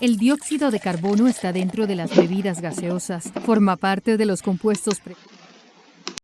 El dióxido de carbono está dentro de las bebidas gaseosas. Forma parte de los compuestos...